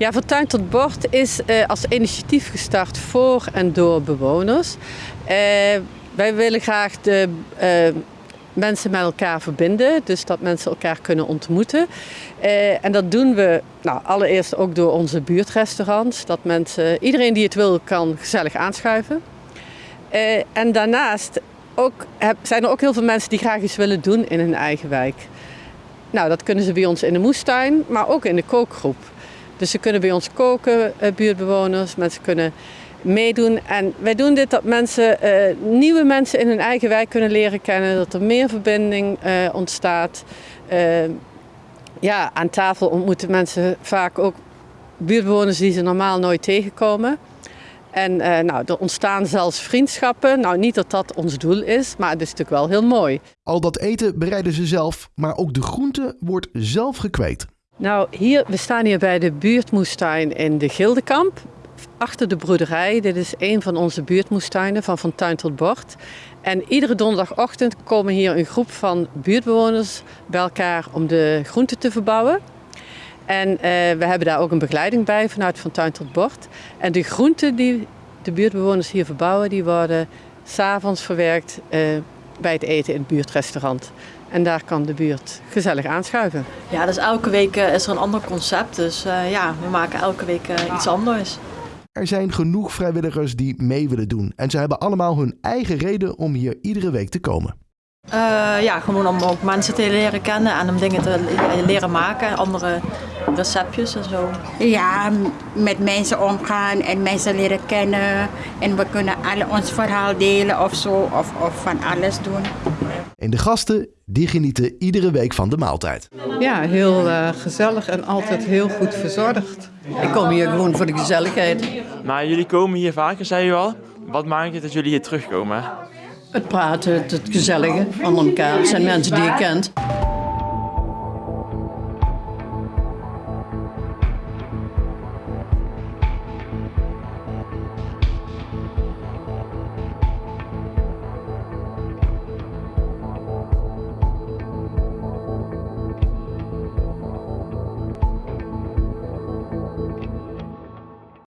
Ja, van tuin tot bord is uh, als initiatief gestart voor en door bewoners. Uh, wij willen graag de uh, mensen met elkaar verbinden, dus dat mensen elkaar kunnen ontmoeten. en dat doen we nou, allereerst ook door onze buurtrestaurants, dat mensen, iedereen die het wil kan gezellig aanschuiven. en daarnaast ook, zijn er ook heel veel mensen die graag iets willen doen in hun eigen wijk. Nou, dat kunnen ze bij ons in de moestuin, maar ook in de kookgroep. Dus ze kunnen bij ons koken, eh, buurtbewoners, mensen kunnen meedoen. En wij doen dit dat mensen, uh, nieuwe mensen in hun eigen wijk kunnen leren kennen, dat er meer verbinding uh, ontstaat. Ja, aan tafel ontmoeten mensen vaak ook buurtbewoners die ze normaal nooit tegenkomen. En nou, er ontstaan zelfs vriendschappen. Nou, niet dat dat ons doel is, maar het is natuurlijk wel heel mooi. Al dat eten bereiden ze zelf, maar ook de groente wordt zelf gekweekt. Nou, hier, we staan hier bij de buurtmoestuin in de Gildekamp. Achter de broederij. Dit is een van onze buurtmoestuinen van Van Tuin tot Bord. En iedere donderdagochtend komen hier een groep van buurtbewoners bij elkaar om de groenten te verbouwen. En uh, we hebben daar ook een begeleiding bij vanuit Van Tuin tot Bord. En de groenten die de buurtbewoners hier verbouwen, die worden s'avonds verwerkt uh, bij het eten in het buurtrestaurant. En daar kan de buurt gezellig aanschuiven. Ja, dus elke week eh, is er een ander concept. Dus uh, ja, we maken elke week uh, iets anders. Er zijn genoeg vrijwilligers die mee willen doen. En ze hebben allemaal hun eigen reden om hier iedere week te komen. ja, gewoon om ook mensen te leren kennen en om dingen te leren maken. Andere receptjes en zo. Ja, met mensen omgaan en mensen leren kennen. En we kunnen alle ons verhaal delen of zo. Of, of van alles doen. En de gasten die genieten iedere week van de maaltijd. Ja, heel uh, gezellig en altijd heel goed verzorgd. Ik kom hier gewoon voor de gezelligheid. Maar jullie komen hier vaker, zei u al. Wat maakt het dat jullie hier terugkomen? Het praten, het gezellige van elkaar. Het zijn mensen die je kent.